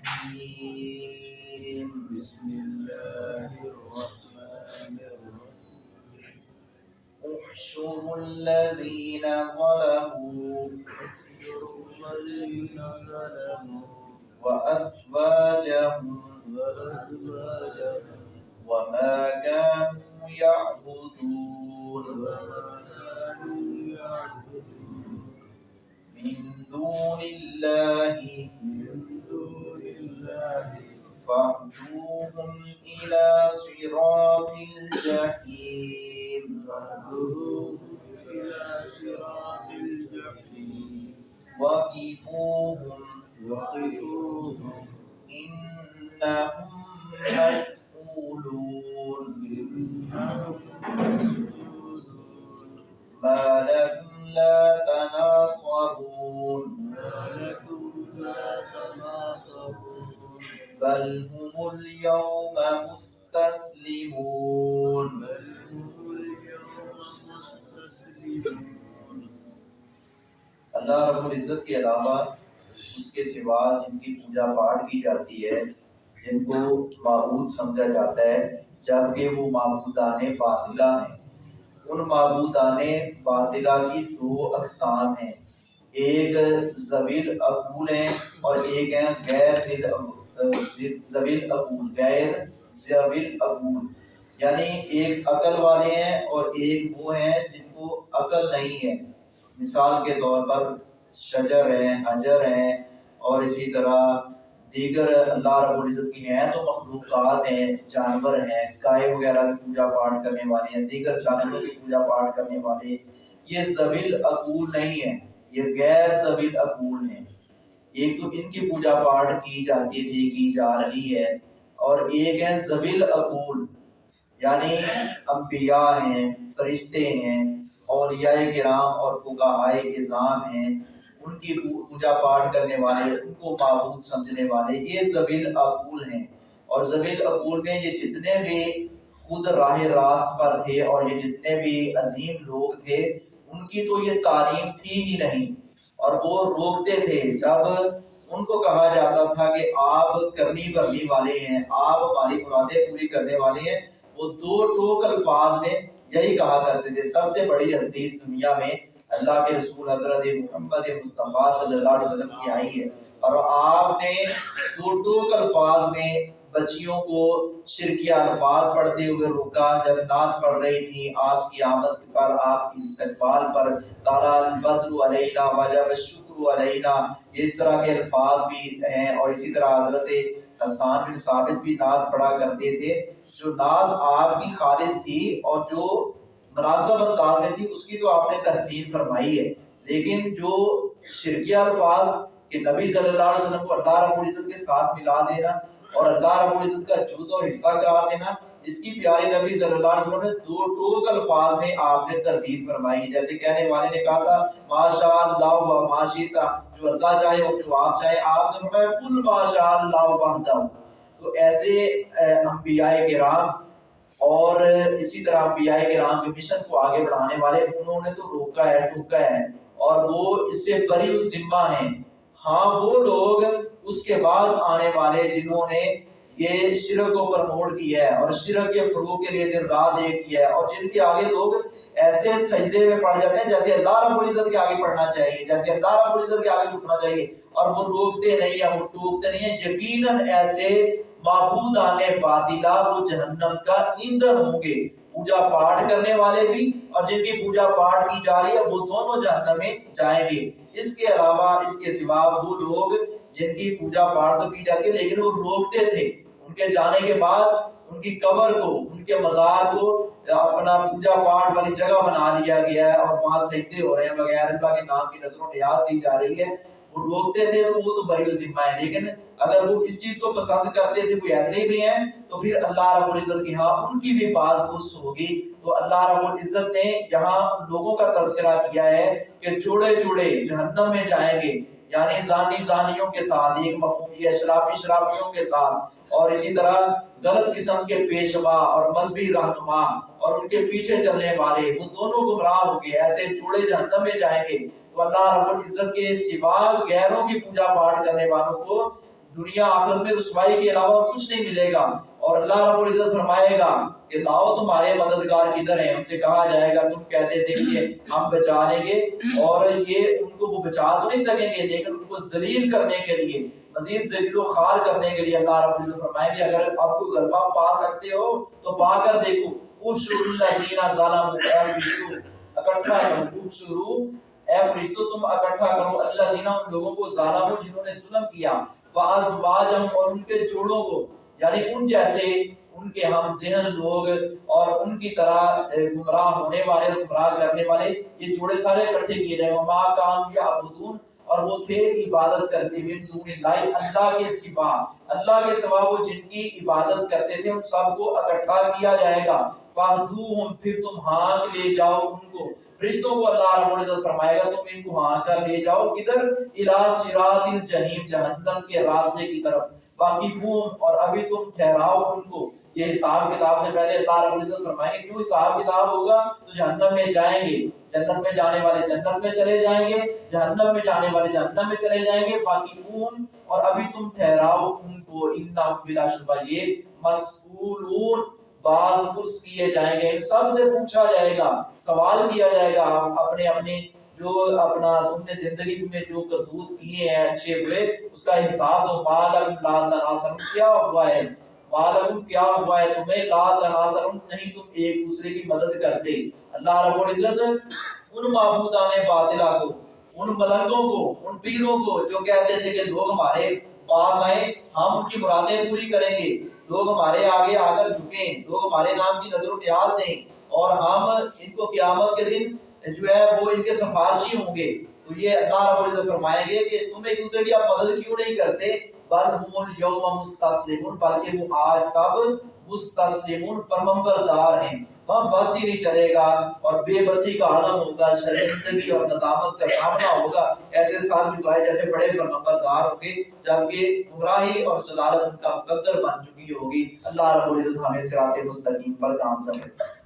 الرحيم. بسم الله الرحمن الرحيم. احشر الذين ظلموا. احشر الذين ظلموا وأزواجهم. وأزواجهم وما كانوا يعبدون. وما كانوا يعبدون من دون الله هم وقفوهم إنهم مسؤولون ما لكم لا تناصرون. بل هم اليوم مستسلمون. اللہ رب العزت کے علاوہ اس کے سوا جن کی پوجا پاٹ کی جاتی ہے، جن کو معبود سمجھا جاتا ہے، جبکہ وہ معبودان باطلہ ہیں۔ ان معبودان باطلہ کی دو اقسام ہیں۔ ایک زویل عقول ہیں اور ایک ہیں غیر زویل عقول غیر زویل عقول یعنی ایک عقل والے ہیں اور ایک وہ ہیں جن کو عقل نہیں ہے۔ مثال کے طور پر شجر ہیں حجر ہیں اور اسی طرح دیگر اللہ رب العزت کی ہیں تو مخلوقات ہیں، جانور ہیں، گائے وغیرہ کی پوجا پاٹ کرنے والے ہیں، دیگر جانوروں کی پوجا پاٹ کرنے والے یہ زویل عقول نہیں ہیں، یہ غیر زویل عقول ہیں۔ ایک تو ان کی پوجا پاٹ کی جاتی تھی، کی جا رہی ہے اور ایک ہے زویل عقول یعنی انبیاء ہیں، فرشتے ہیں اولیاء کرام اور فقہائے اظام ہیں۔ ان کی پوجا پاٹ کرنے والے، ان کو معبود سمجھنے والے، یہ زبیل عقول ہیں۔ اور زبیل عقول میں یہ جتنے بھی خود راہ راست پر تھے اور یہ جتنے بھی عظیم لوگ تھے، ان کی تو یہ تعلیم تھی ہی نہیں۔ اور وہ روکتے تھے۔ جب ان کو کہا جاتا تھا کہ آپ کرنی بھرنی والے ہیں، آپ ہماری مرادیں پوری کرنے والے ہیں، وہ دو ٹوک الفاظ میں یہی کہا کرتے تھے۔ سب سے بڑی حدیث دنیا میں اللہ کے رسول حضرت محمد مصطفیٰ صلی اللہ علیہ وسلم کی آئی ہے۔ اور آپ نے دو ٹوک الفاظ میں بچیوں کو شرکیہ الفاظ پڑھتے ہوئے روکا۔ جب نعت پڑھ رہی تھی، آپ کی آمد پر، آپ کی استقبال پر تالا البدر علینا، وجب الشکر علینا۔ اس طرح کے الفاظ بھی ہیں۔ اور اسی طرح حضرت حسان بن ثابت بھی نعت پڑھا کرتے تھے۔ جو نعت آپ کی خالص تھی اور جو مناسب انداز میں تھی، اس کی تو آپ نے تحسین فرمائی ہے۔ لیکن جو شرکیہ الفاظ کہ نبی صلی اللہ علیہ وسلم کو اللہ رب العزت کے ساتھ ملا دینا اور اللہ رب العزت کا جز اور حصہ قرار دینا، اس کی پیاری نبی صلی اللہ علیہ وسلم نے دو ٹوک الفاظ میں آپ نے ترتیب فرمائی۔ جیسے کہنے والے نے کہا تھا ماشاء اللہ و ماشیتا جو اللہ چاہے اور جو آپ چاہے، آپ نے فرمایا کل ماشاء اللہ و بہتا تو ایسے انبیاء کرام اور اسی طرح پی انبیاء کرام کے مشن کو آگے بڑھانے والے انہوں نے تو روکا ہے ٹوکا ہے، اور وہ اس سے بری ذمہ ہیں۔ ہاں وہ لوگ اس کے بعد آنے والے جنہوں نے یہ شرک کو پرموٹ کیا ہے اور شرک کے فروغ کے لیے دن رات ایک کیا ہے، اور جن کے آگے لوگ ایسے سجدے میں پڑ جاتے ہیں جیسے اللہ رب العزت کے آگے پڑھنا چاہیے، جیسے اللہ رب العزت کے آگے جھکنا چاہیے، اور وہ روکتے نہیں ہیں، وہ ٹوکتے نہیں ہیں۔ یقیناً ایسے معبود آنے باطلا وہ جہنم کا ایندھن ہوں گے۔ پوجا پاٹ کرنے والے بھی اور جن کی پوجا پاٹ کی جا رہی ہے، وہ دونوں جہنم میں جائیں گے۔ اس کے علاوہ، اس کے سوا وہ لوگ جن کی پوجا پاٹ تو کی جاتی ہے، لیکن وہ روکتے تھے۔ ان کے جانے کے بعد ان کی قبر کو، ان کے مزار کو اپنا پوجا پاٹ والی جگہ بنا لیا گیا ہے اور وہاں سجدے ہو رہے ہیں بغیر اللہ کے نام کی نظروں نیاز دی جا رہی ہے۔ وہ روکتے تھے تو وہ تو بڑی ذمہ ہے لیکن اگر وہ اس چیز کو پسند کرتے تھے، کوئی ایسے بھی ہیں، تو پھر اللہ رب العزت کی ہاں ان کی بھی بات خص ہوگی تو اللہ رب العزت نے یہاں لوگوں کا تذکرہ کیا ہے کہ جوڑے جوڑے جہنم میں جائیں گے۔ یعنی زانی زانیوں کے ساتھ، ایک مفہوم یہ شرابی شرابیوں کے ساتھ۔ اور اسی طرح غلط قسم کے پیشوا اور مذہبی رہنما اور ان کے پیچھے چلنے والے، وہ دونوں گمراہ ہوں گے ایسے جوڑے جہنم میں جائیں گے۔ تو اللہ رب العزت کے سوا غیروں کی پوجا پاٹ کرنے والوں کو دنیا آخرت میں رسوائی کے علاوہ کچھ نہیں ملے گا۔ اور اللہ رب العزت فرمائے گا کہ لاؤ تمہارے مددگار کدھر ہیں؟ ان سے کہا جائے گا، تم کہتے تھے کہ ہم بچا لیں گے۔ اور یہ ان کو وہ بچا تو نہیں سکیں گے، لیکن ان کو ذلیل کرنے کے لیے، مزید ذلیل و خوار کرنے کے لیے اللہ رب العزت فرمائے گے اگر آپ کو غلبہ پا سکتے ہو تو پا کر دیکھو۔ اوشر الذین ظلموا اکٹھا کرو اوشرو اے فرشتو، تم اکٹھا کرو۔ اللہ دینا ان لوگوں کو ظالموں جنہوں نے ظلم کیا۔ وازواجم اور ان کے جوڑوں کو۔ یعنی ان جیسے ان کے ہم ذہن لوگ اور ان کی طرح گمراہ ہونے والے، گمراہ کرنے والے، یہ جوڑے سارے اکٹھے کیے جائیں وما کام یا عبدون اور وہ تھے عبادت کرتے ہوئے۔ دون اللہ اللہ کے سوا۔ اللہ کے سوا وہ جن کی عبادت کرتے تھے، ان سب کو اکٹھا کیا جائے گا۔ فہدوہم پھر تم ہانک لے جاؤ ان کو۔ فرشتوں کو اللہ رب العزت فرمائے گا، تم ان کو ہانک کر لے جاؤ کدھر؟ الى صراط الجحیم، جہنم کے راستے کی طرف۔ باقی بوم اور ابھی تم ٹھہراؤ ان کو۔ یہ حساب کتاب سے پہلے اللہ رب العزت فرمائیں گے کیوں حساب کتاب ہوگا تو جہنم میں جائیں گے۔ جنت میں جانے والے جنت میں چلے جائیں گے، جہنم میں جانے والے جہنم میں چلے جائیں گے۔ باقی بوم اور ابھی تم ٹھہراؤ ان کو۔ انہم بلا شبہ، یہ مسئولون۔ بعض پرس کیے جائیں گے، سب سے پوچھا جائے گا، سوال کیا جائے گا اپنے اپنے جو اپنا تم نے زندگی میں جو کرتوت کیے ہیں اچھے ہوئے، اس کا حساب دو مالک لا تناصر کیا ہوا ہے؟ مالک کیا ہوا ہے؟ تمہیں لا تناصر نہیں، تم ایک دوسرے کی مدد کرتے۔ اللہ رب العزت ان معبودان باطلہ کو، ان ملنگوں کو، ان پیروں کو جو کہتے تھے کہ لوگ ہمارے پاس آئیں، ہم ان کی مرادیں پوری کریں گے۔ لوگ ہمارے آگے آ کر جھکیں، لوگ ہمارے نام کی نظر و نیاز دیں اور ہم ان کو قیامت کے دن جو ہے وہ ان کے سفارشی ہوں گے۔ تو یہ اللہ رب العزت فرمائیں گے کہ تم ایک دوسرے کی آپ مدد کیوں نہیں کرتے؟ بل ہم یوم مستسلمون بلکہ وہ آج سب مستسلمون فرمانبردار ہیں۔ وہاں بس ہی نہیں چلے گا اور بے بسی کا عالم ہوگا، شرمندگی اور ندامت کا سامنا ہوگا۔ ایسے سال جھکائے جیسے بڑے فرمانبردار ہوں گے جبکہ گمراہی اور ضلالت ان کا مقدر بن چکی ہوگی۔ اللہ رب العزت ہمیں صراط مستقیم پر کام سمجھتا ہے